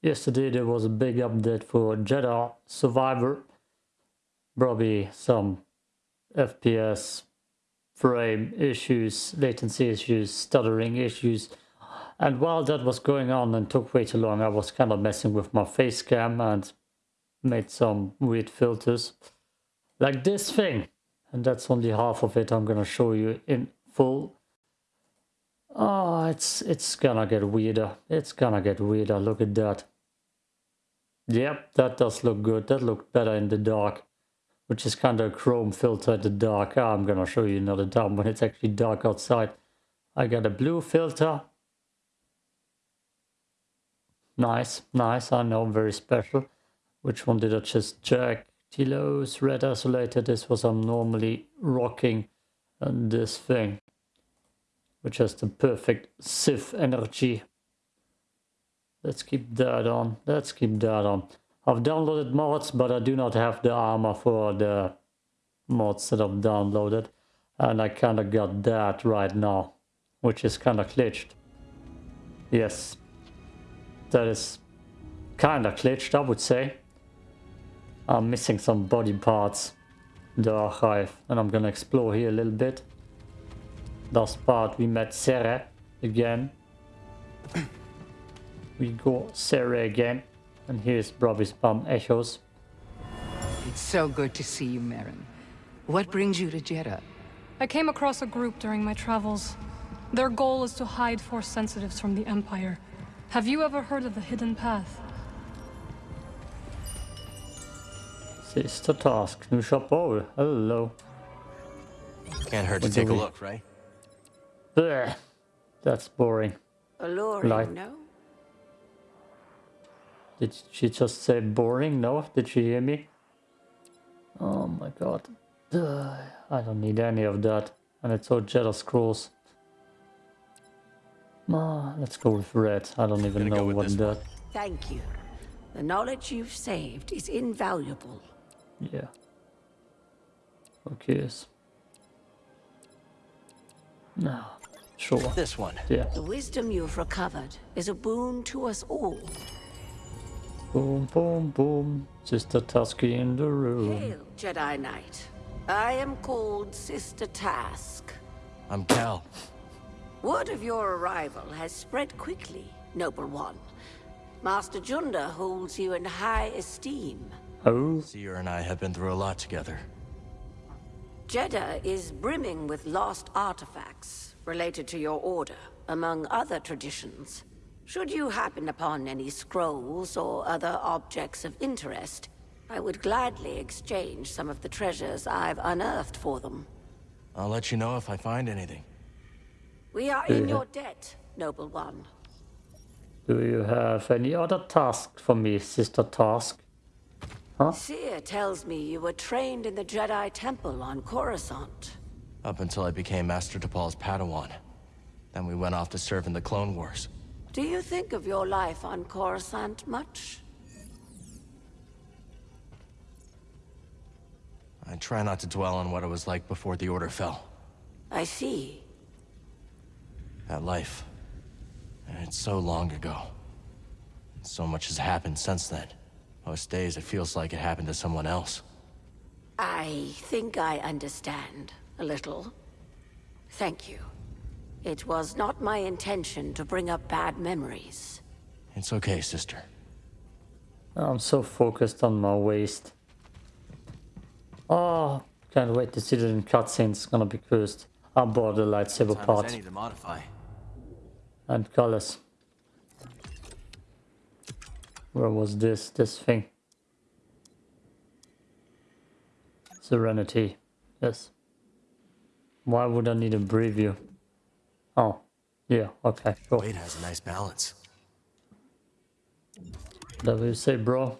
Yesterday there was a big update for Jedi Survivor. Probably some FPS frame issues, latency issues, stuttering issues. And while that was going on and took way too long, I was kind of messing with my face cam and made some weird filters. Like this thing. And that's only half of it I'm gonna show you in full. Oh, it's it's gonna get weirder. It's gonna get weirder. Look at that. Yep, that does look good. That looked better in the dark. Which is kind of a chrome filter in the dark. Oh, I'm gonna show you another time when it's actually dark outside. I got a blue filter. Nice, nice. I know, very special. Which one did I just check? Telos, red isolated. This was I'm normally rocking and this thing which has the perfect Sith energy. Let's keep that on. Let's keep that on. I've downloaded mods, but I do not have the armor for the mods that I've downloaded. And I kind of got that right now, which is kind of glitched. Yes, that is kind of glitched, I would say. I'm missing some body parts in the archive, and I'm gonna explore here a little bit. Last part we met Sarah again. we go Sarah again. And here's Brobby's Bum Echoes. It's so good to see you, Merrin. What brings you to Jedha? I came across a group during my travels. Their goal is to hide Force sensitives from the Empire. Have you ever heard of the Hidden Path? Sister Task, new shop. Oh, hello. Can't hurt to take a look, right? Blech. That's boring. Alluring, like, no? Did she just say boring? No? Did she hear me? Oh my god. I don't need any of that. And it's all Jedi Scrolls. Ah, let's go with red. I don't even know what that. Thank you. The knowledge you've saved is invaluable. Yeah. Okay. No. Sure. This one. Yeah. The wisdom you've recovered is a boon to us all. Boom, boom, boom. Sister Tusky in the room. Hail, Jedi Knight. I am called Sister Task. I'm Cal. Word of your arrival has spread quickly, Noble One. Master Junda holds you in high esteem. Oh? Cere and I have been through a lot together. Jedha is brimming with lost artifacts, related to your order, among other traditions. Should you happen upon any scrolls or other objects of interest, I would gladly exchange some of the treasures I've unearthed for them. I'll let you know if I find anything. We are in your debt, Noble One. Do you have any other task for me, Sister Task? Huh? Cere tells me you were trained in the Jedi Temple on Coruscant. Up until I became Master Tapal's Padawan. Then we went off to serve in the Clone Wars. Do you think of your life on Coruscant much? I try not to dwell on what it was like before the Order fell. I see. That life... It's so long ago. So much has happened since then. Most days it feels like it happened to someone else. I think I understand a little. Thank you. It was not my intention to bring up bad memories. It's okay, sister. I'm so focused on my waist. Oh, can't wait to see it in cutscenes. It's gonna be cursed. I bought the lightsaber part. to modify. And colors. Where was this? This thing. Serenity. Yes. Why would I need a preview? Oh, yeah, okay, sure. Blade has a nice balance. That you say, bro?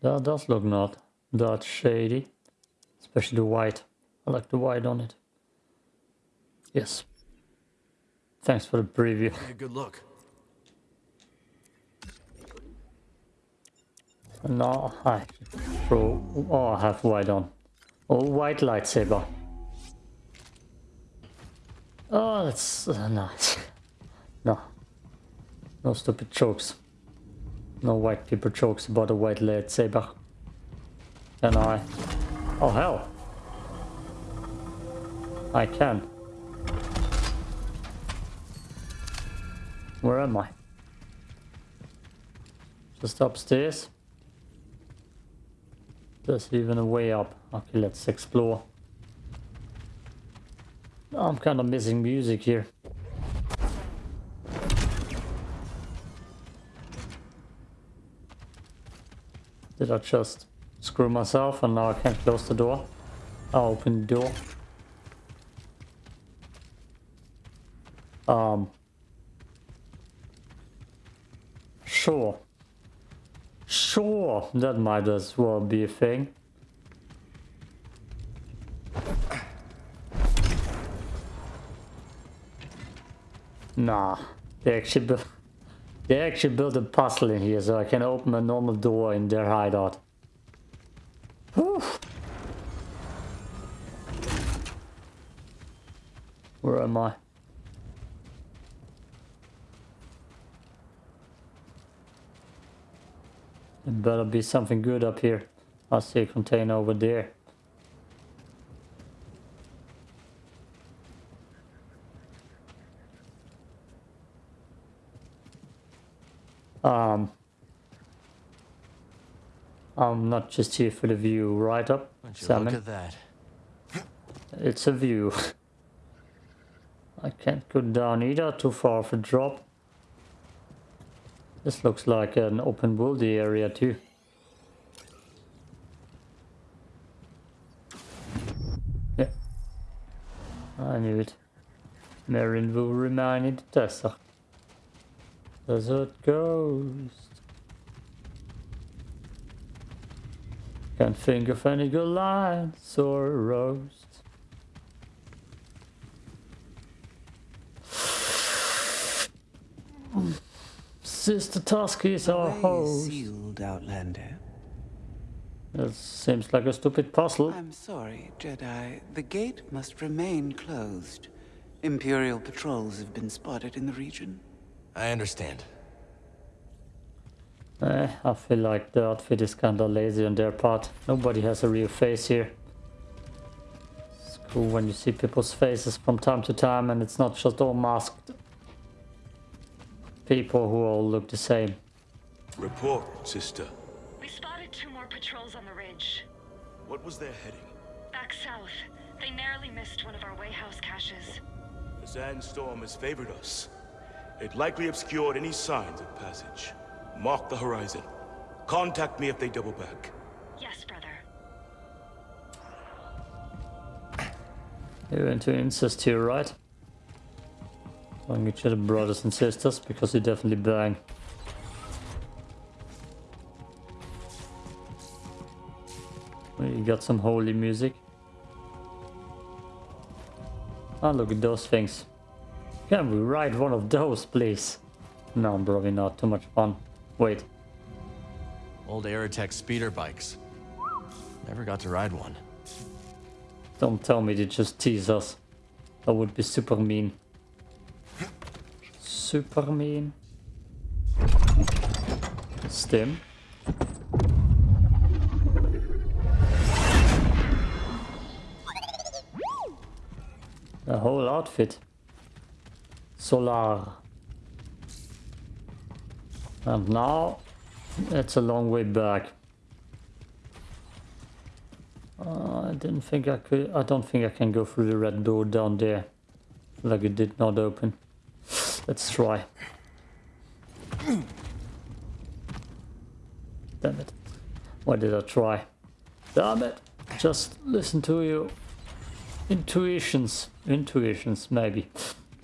That does look not that shady. Especially the white. I like the white on it. Yes. Thanks for the preview. A good look. No, I throw. Oh, I have white on. Oh, white lightsaber. Oh, that's uh, nice. No, No stupid jokes. No white people jokes about a white lightsaber. Can I? Oh hell! I can. Where am I? Just upstairs? There's even a way up. Okay, let's explore. I'm kind of missing music here. Did I just screw myself and now I can't close the door? I'll open the door. Um. Sure. Sure, that might as well be a thing. Nah, they actually built, they actually built a puzzle in here so I can open a normal door in their hideout. Whew. Where am I? It better be something good up here. I see a container over there. Um, I'm not just here for the view, right up, Salmon? look at that? It's a view. I can't go down either, too far of a drop. This looks like an open worldy area too. Yeah. I knew it. Merrin will remain in the desert. Ghost. Can't think of any good lines or a roast. Sister Tusky is our Way is host. sealed, Outlander. That seems like a stupid puzzle. I'm sorry, Jedi. The gate must remain closed. Imperial patrols have been spotted in the region. I understand. Eh, I feel like the outfit is kinda lazy on their part. Nobody has a real face here. It's cool when you see people's faces from time to time and it's not just all masked people who all look the same. Report, sister. We spotted two more patrols on the ridge. What was their heading? Back south, they narrowly missed one of our wayhouse caches. The sandstorm has favored us. It likely obscured any signs of passage. Mark the horizon. Contact me if they double back. Yes, brother. You're into incest here, right? Calling each other brothers and sisters because you definitely bang. We got some holy music. Ah, look at those things. Can we ride one of those, please? No, probably not. Too much fun. Wait. Old Aratech speeder bikes. Never got to ride one. Don't tell me they just tease us. That would be super mean. Super mean. Stim. The whole outfit. Solar. And now it's a long way back. Uh, I didn't think I could. I don't think I can go through the red door down there. Like it did not open. Let's try. Damn it. Why did I try? Damn it. Just listen to your intuitions. Intuitions, maybe.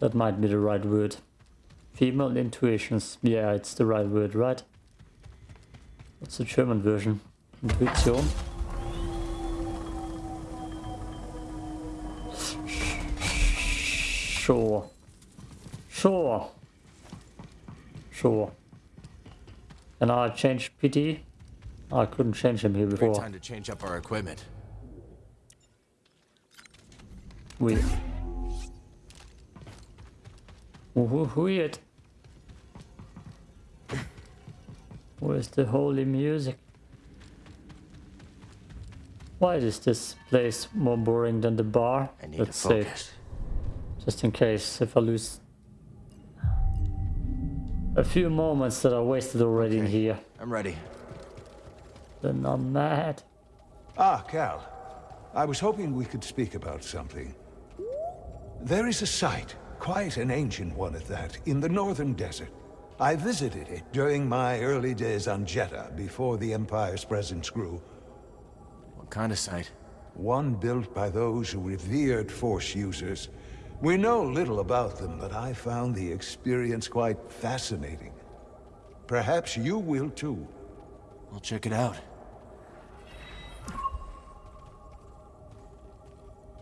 That might be the right word. Female intuitions. Yeah, it's the right word, right? What's the German version? Intuition? Sure. Sure. Sure. And I changed PT? I couldn't change him here before. Great time to change up our equipment. We. Who- Weird. Where's the holy music? Why is this place more boring than the bar? I need Let's focus. Just in case if I lose a few moments that I wasted already in here, I'm ready. then I'm mad. Ah, Cal. I was hoping we could speak about something. There is a site, quite an ancient one at that, in the northern desert. I visited it during my early days on Jedha, before the Empire's presence grew. What kind of site? One built by those who revered Force users. We know little about them, but I found the experience quite fascinating. Perhaps you will too. I'll check it out.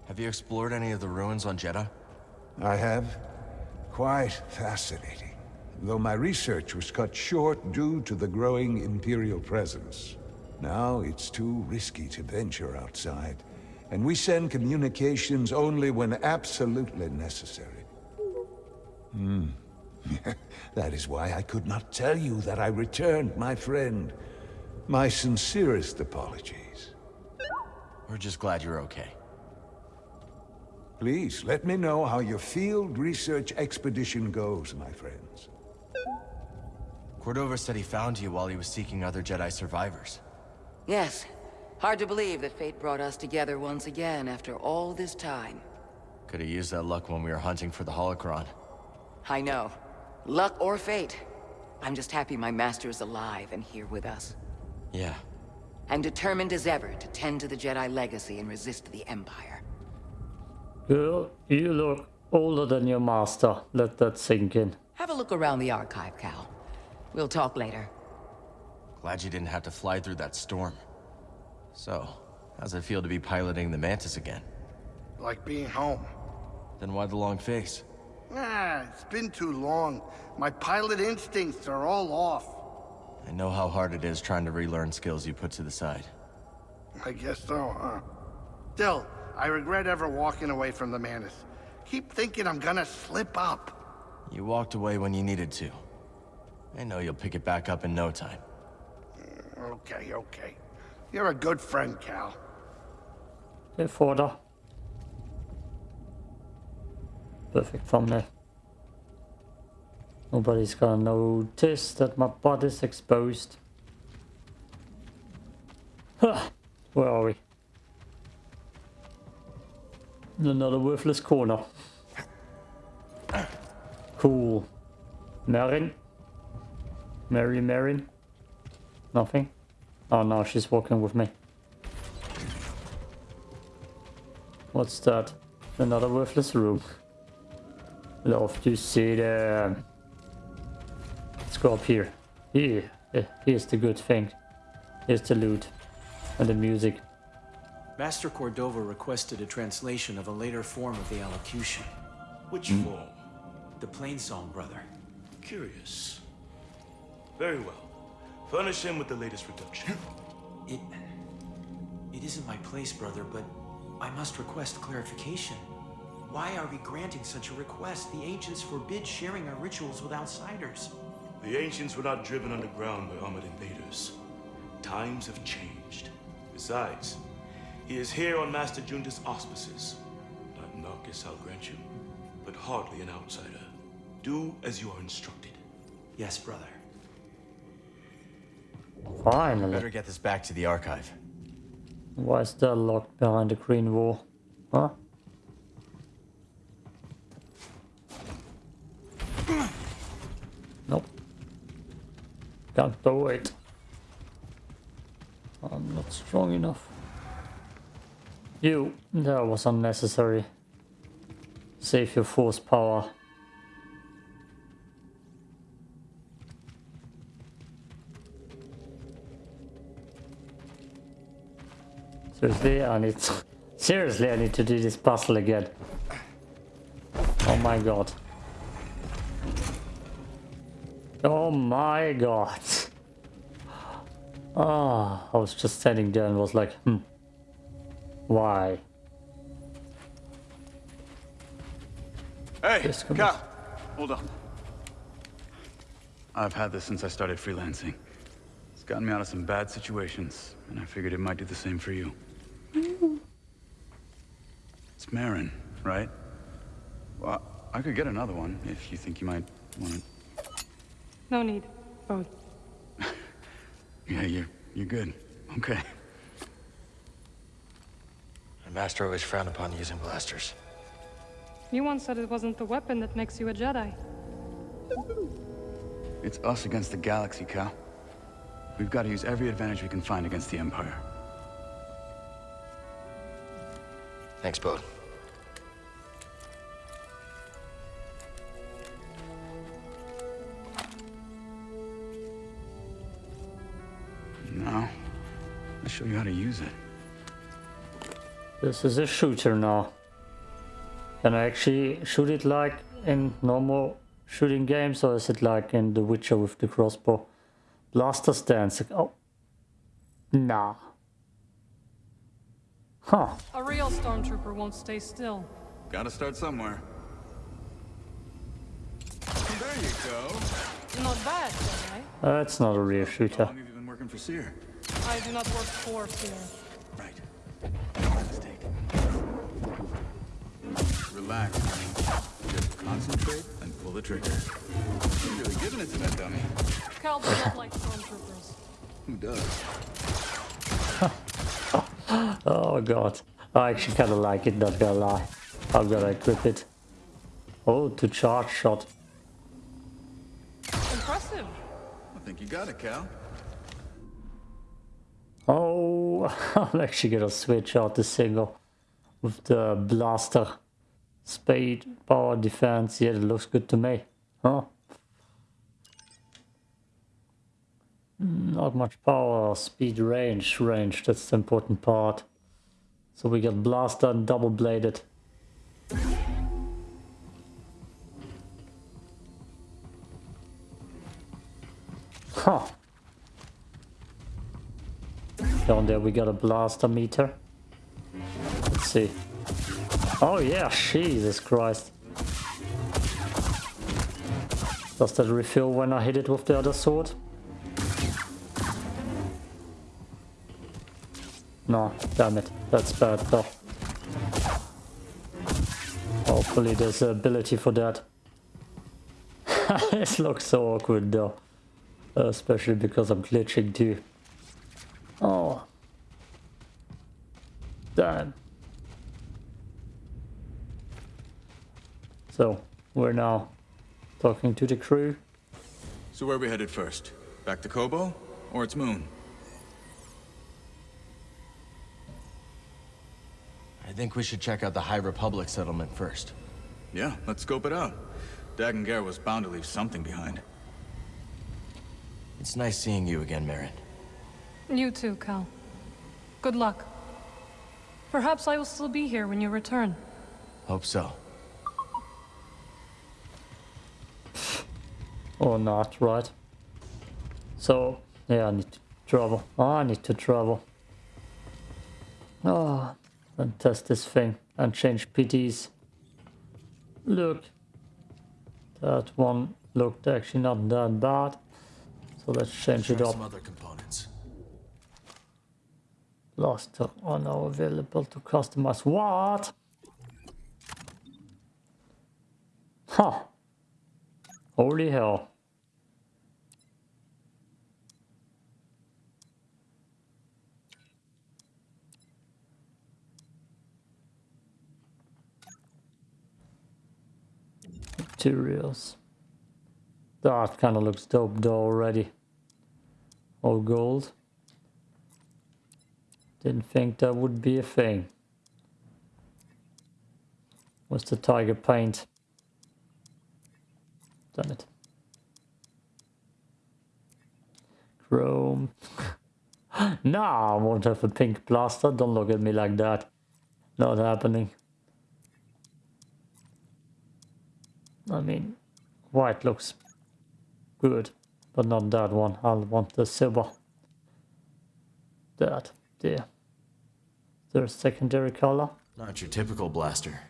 Have you explored any of the ruins on Jedha? I have. Quite fascinating. Though my research was cut short due to the growing Imperial presence. Now it's too risky to venture outside, and we send communications only when absolutely necessary. Hmm. that is why I could not tell you that I returned, my friend. My sincerest apologies. We're just glad you're okay. Please, let me know how your field research expedition goes, my friends. Cordova said he found you while he was seeking other Jedi survivors. Yes. Hard to believe that fate brought us together once again after all this time. Could have used that luck when we were hunting for the holocron. I know. Luck or fate. I'm just happy my master is alive and here with us. Yeah. And determined as ever to tend to the Jedi legacy and resist the Empire. Girl, you look older than your master. Let that sink in. Have a look around the archive, Cal. We'll talk later. Glad you didn't have to fly through that storm. So, how's it feel to be piloting the Mantis again? Like being home. Then why the long face? Ah, it's been too long. My pilot instincts are all off. I know how hard it is trying to relearn skills you put to the side. I guess so, huh? Still, I regret ever walking away from the Mantis. Keep thinking I'm gonna slip up. You walked away when you needed to. I know you'll pick it back up in no time. Okay, okay. You're a good friend, Cal. Hey, Forder. Perfect thumbnail. Nobody's gonna notice that my butt is exposed. Huh. Where are we? Another worthless corner. Cool. Merrin? Mary Merrin? Nothing? Oh no, she's walking with me. What's that? Another worthless room. Love to see them. Let's go up here. Here. eh, Here's the good thing. Here's the loot. And the music. Master Cordova requested a translation of a later form of the allocution. Which form? The plain song, brother. Curious. Very well. Furnish him with the latest reduction. It... It isn't my place, brother, but I must request clarification. Why are we granting such a request? The ancients forbid sharing our rituals with outsiders. The ancients were not driven underground by armored invaders. Times have changed. Besides, he is here on Master Junda's auspices. Not Marcus, I'll grant you, but hardly an outsider. Do as you are instructed. Yes, brother. Finally. Better get this back to the archive. Why is that locked behind the green wall? Huh? Nope. Can't do it. I'm not strong enough. You, that was unnecessary. Save your force power. Seriously, I need to, seriously I need to do this puzzle again. Oh my god. Oh my god. Ah, I was just standing there and was like, hmm. Why? Hey, Cal, hold up. I've had this since I started freelancing. It's gotten me out of some bad situations, and I figured it might do the same for you. It's Marin, right? Well, I could get another one if you think you might want it. No need. Both. Yeah, you're, you're good. Okay. My master always frowned upon using blasters. You once said it wasn't the weapon that makes you a Jedi. It's us against the galaxy, Cal. We've got to use every advantage we can find against the Empire. Thanks, Bode. Now, I'll show you how to use it. This is a shooter now. Can I actually shoot it like in normal shooting games or is it like in The Witcher with the crossbow? Blaster stance. Oh. Nah. Huh. A real stormtrooper won't stay still. Gotta start somewhere. There you go. Not bad, Jedi. That's uh, not a real shooter. How long have you been working for Cere? I do not work for fear. Right. Mistake. Relax. Just concentrate and pull the trigger. You're really giving it to that dummy. Cal does not like stormtroopers. Who does? Oh god. I actually kinda like it, not gonna lie. I'm gonna equip it. Oh, to charge shot. Impressive. I think you got it, Cal. Oh, I'm actually gonna switch out the single with the blaster. Speed, power, defense. Yeah, it looks good to me. Huh? Hmm, not much power, speed, range. Range, that's the important part. So we got blaster and double bladed. Huh. Down there we got a blaster meter. Let's see. Oh yeah, Jesus Christ. Does that refill when I hit it with the other sword? No, damn it. That's bad though. Hopefully there's an ability for that. this looks so awkward though. Especially because I'm glitching too. Oh. Damn. So, we're now talking to the crew. So where are we headed first? Back to Koboh? Or its moon? I think we should check out the High Republic settlement first. Yeah, let's scope it out. Dagan Gera was bound to leave something behind. It's nice seeing you again, Merrin. You too, Cal. Good luck. Perhaps I will still be here when you return. Hope so. Or not, right? So, yeah, I need to travel. I need to travel. Oh, and test this thing and change PTs. Look, that one looked actually not that bad. So let's change it up. some other components. Blaster are now available to customize. What? Huh. Holy hell. Materials. That kind of looks dope though already. All gold. Didn't think that would be a thing. What's the tiger paint? Damn it. Chrome. nah, I won't have a pink blaster. Don't look at me like that. Not happening. I mean, white looks good, but not that one. I'll want the silver. That, there. There's secondary color. Not your typical blaster.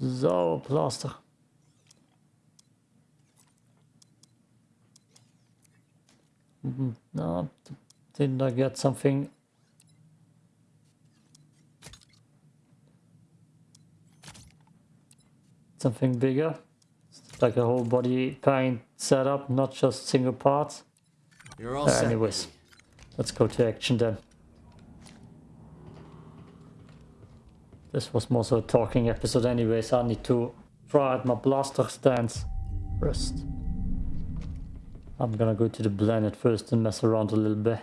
So, plaster. Mm, No, didn't I get something? Something bigger? Like a whole body paint setup, not just single parts? You're all Uh, anyways, let's go to action then. This was more so a talking episode anyways, I need to try out my blaster stance first. I'm gonna go to the planet first and mess around a little bit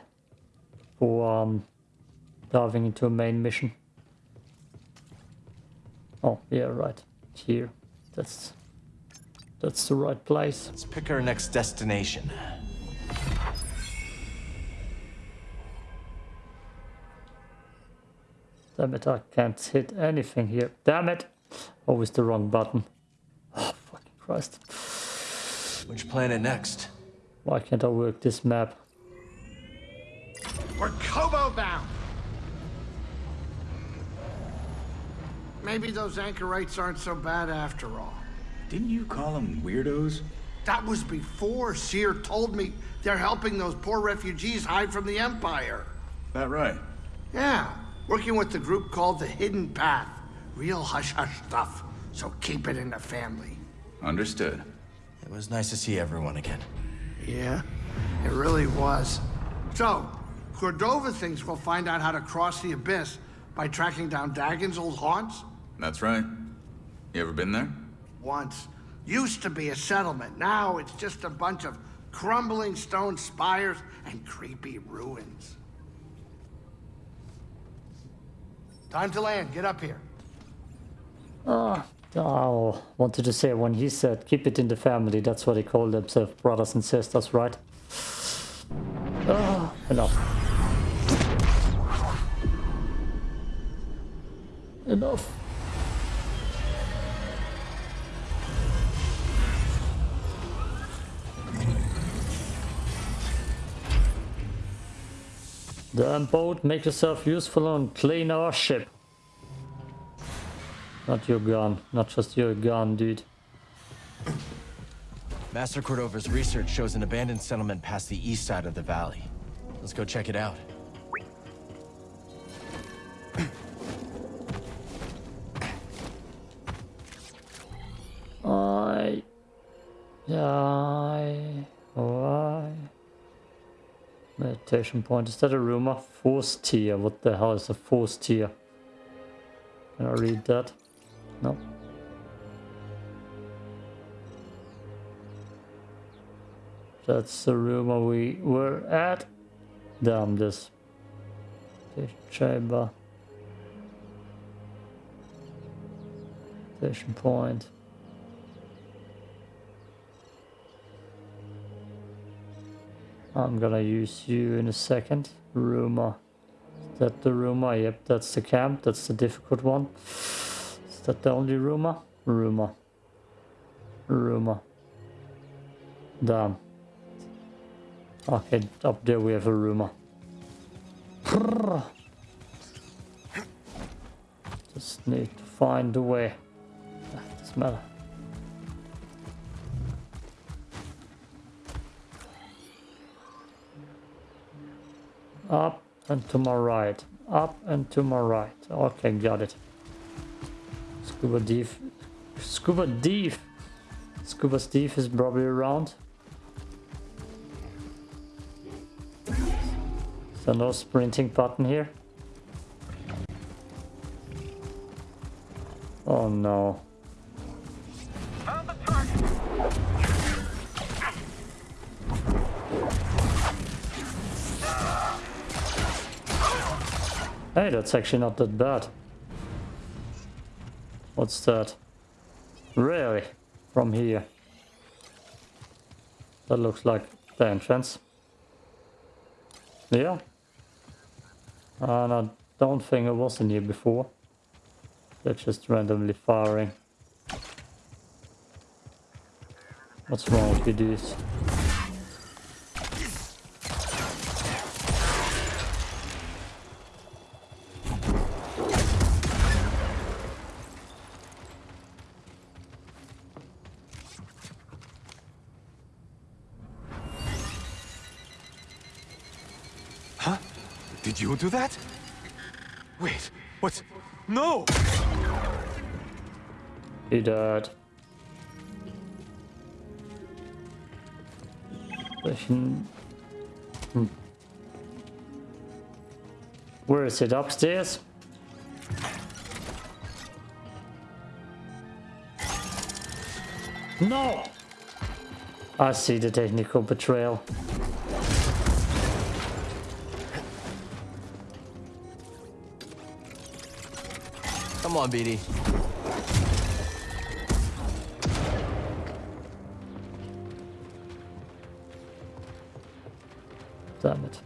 before um, diving into a main mission. Oh, yeah, right. Here. That's that's the right place. Let's pick our next destination. Damn it, I can't hit anything here. Damn it! Always the wrong button. Oh, fucking Christ. Which planet next? Why can't I work this map? We're Koboh Maybe those anchorites aren't so bad after all. Didn't you call them weirdos? That was before Cere told me they're helping those poor refugees hide from the Empire. That right? Yeah, working with the group called the Hidden Path. Real hush-hush stuff, so keep it in the family. Understood. It was nice to see everyone again. Yeah, it really was. So, Cordova thinks we'll find out how to cross the Abyss by tracking down Dagan's old haunts? That's right. You ever been there? Once. Used to be a settlement. Now it's just a bunch of crumbling stone spires and creepy ruins. Time to land. Get up here. Oh, oh, wanted to say when he said keep it in the family, that's what they call themselves, brothers and sisters, right? Oh, enough. Enough. Damn boat, make yourself useful and clean our ship. Not your gun, not just your gun, dude. Master Cordova's research shows an abandoned settlement past the east side of the valley. Let's go check it out. I... I... Why? Meditation point. Is that a rumor? Force tier. What the hell is a force tier? Can I read that? No. That's the rumor we were at. Damn this. Chamber. Station point. I'm gonna use you in a second. Rumor. Is that the rumor? Yep, that's the camp. That's the difficult one. Is that the only rumor? Rumor. Rumor. Damn. Okay, up there we have a rumor. Just need to find a way. Ah, Doesn't matter. Up and to my right. Up and to my right. Okay, got it. Scuba Thief. Scuba Thief! Scuba Steve is probably around. So no sprinting button here. Oh no. Hey, that's actually not that bad. What's that? Really? From here? That looks like the entrance. Yeah. And I don't think it was in here before. They're just randomly firing. What's wrong with you dudes? Did do that? Wait, what? No! He died. Hmm. Where is it? Upstairs? No! I see the technical betrayal. On, BD. Damn it.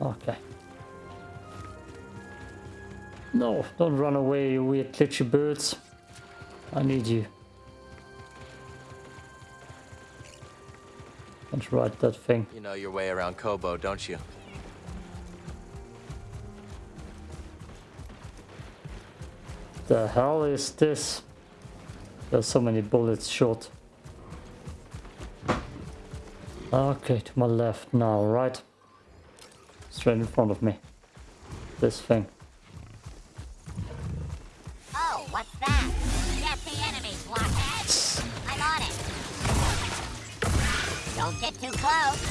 Okay. No, don't run away, you weird glitchy birds. I need you. Can't ride that thing. You know your way around Koboh, don't you? The hell is this? There's so many bullets short. Okay, to my left now, right? Straight in front of me. This thing. Don't get too close!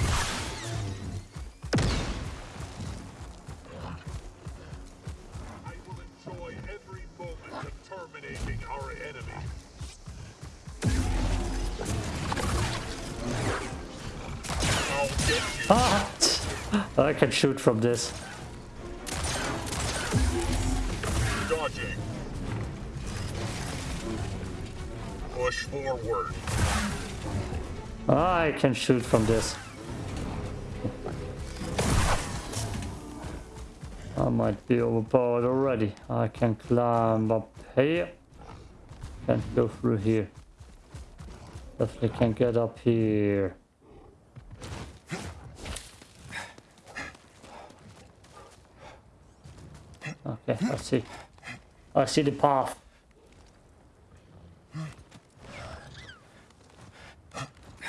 Ah! I can shoot from this. I can shoot from this. I might be overpowered already. I can climb up here. Can't go through here. Definitely can get up here. Okay, I see. I see the path.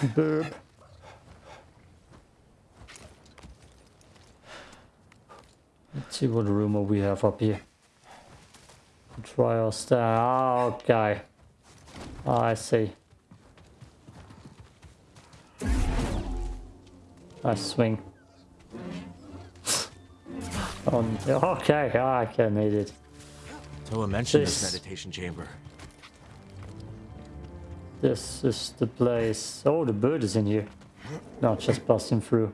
Burp. Let's see what rumor we have up here. Try our star. Ah, okay. I see. I swing. Um, okay, I can need it. Toa mentioned this, this meditation chamber. This is the place. Oh, the bird is in here. Not just busting through.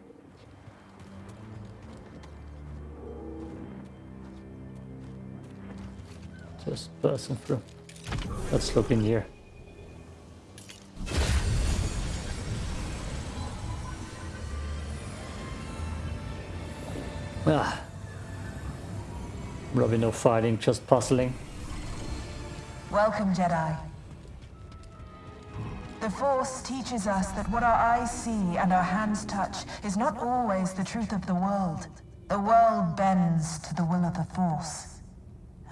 Just busting through. Let's look in here. Ah. Probably no fighting, just puzzling. Welcome, Jedi. The Force teaches us that what our eyes see and our hands touch is not always the truth of the world. The world bends to the will of the Force.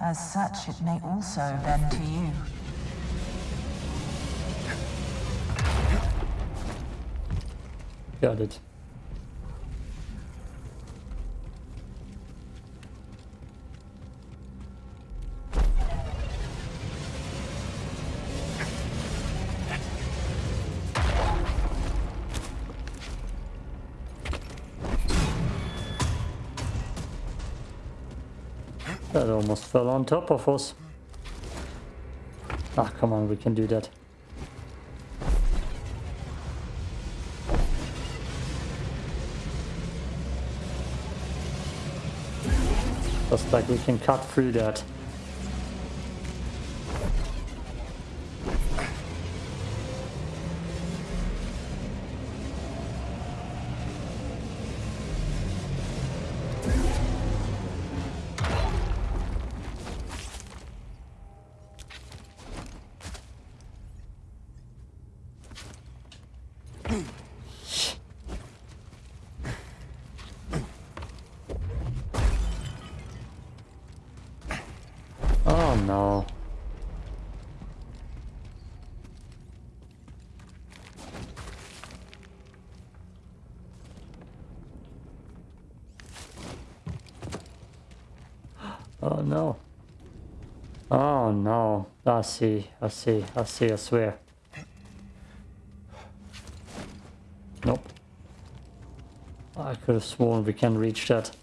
As such, it may also bend to you. Got it. Almost fell on top of us. Ah, come on, we can do that. Just like we can cut through that. Oh no. Oh no. I see, I see, I see, I swear. Nope. I could have sworn we can reach that.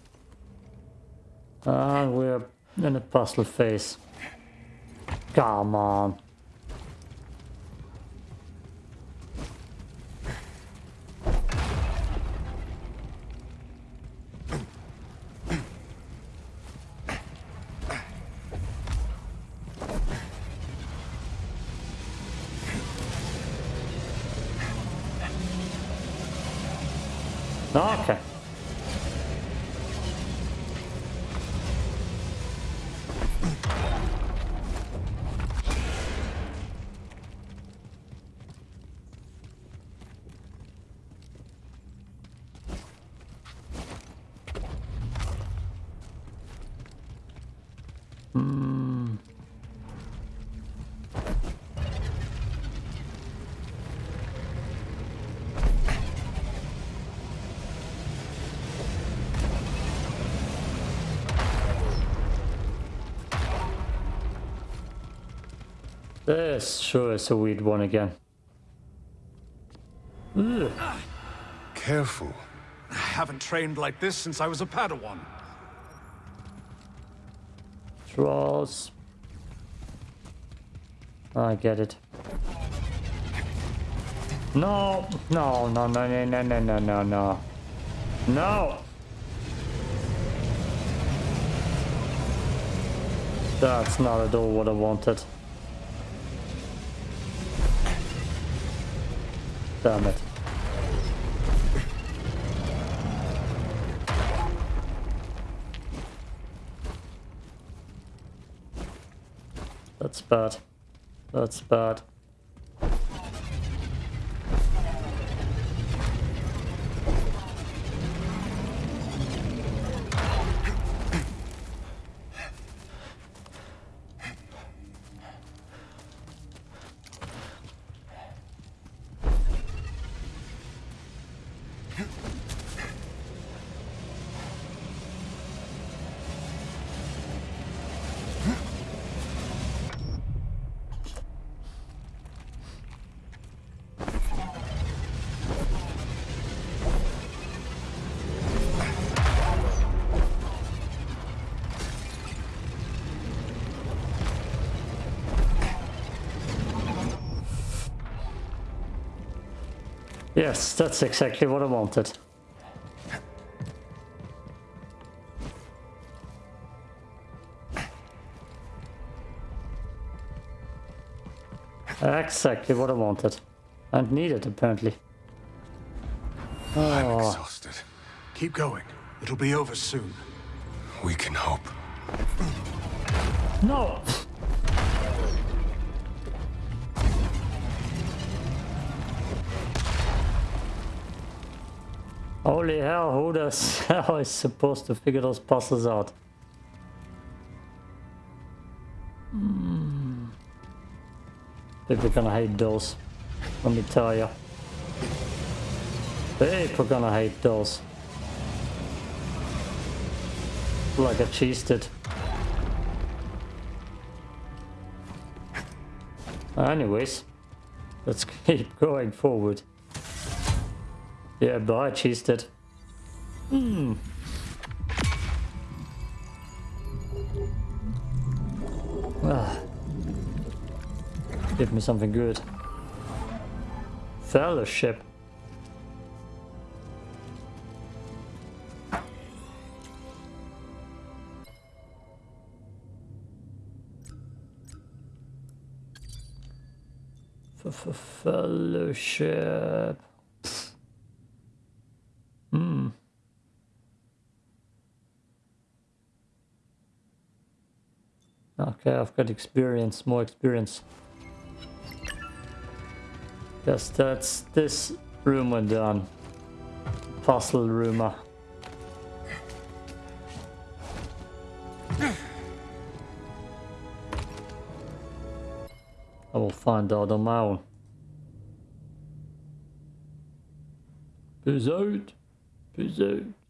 And we're in a puzzle phase. Come on. Okay. This sure is a weird one again. Ugh. Careful. I haven't trained like this since I was a Padawan. Draws. I get it. No, no, no, no, no, no, no, no, no, no. No! That's not at all what I wanted. Damn it. That's bad. That's bad. Yes, that's exactly what I wanted. Exactly what I wanted. And needed, apparently. I'm Oh, exhausted. Keep going. It'll be over soon. We can hope. no! Holy hell, who does how is supposed to figure those puzzles out? Hmm. People gonna hate those. Let me tell you. People gonna hate those. Like I cheesed it. Anyways, let's keep going forward. Yeah, boy, I cheesed it. Hmm. Ah. Give me something good. Fellowship. Fellowship. Hmm. Okay, I've got experience, more experience. Yes, that's this rumor done. Puzzle rumor. I will find out on my own. Peace out. Peace out.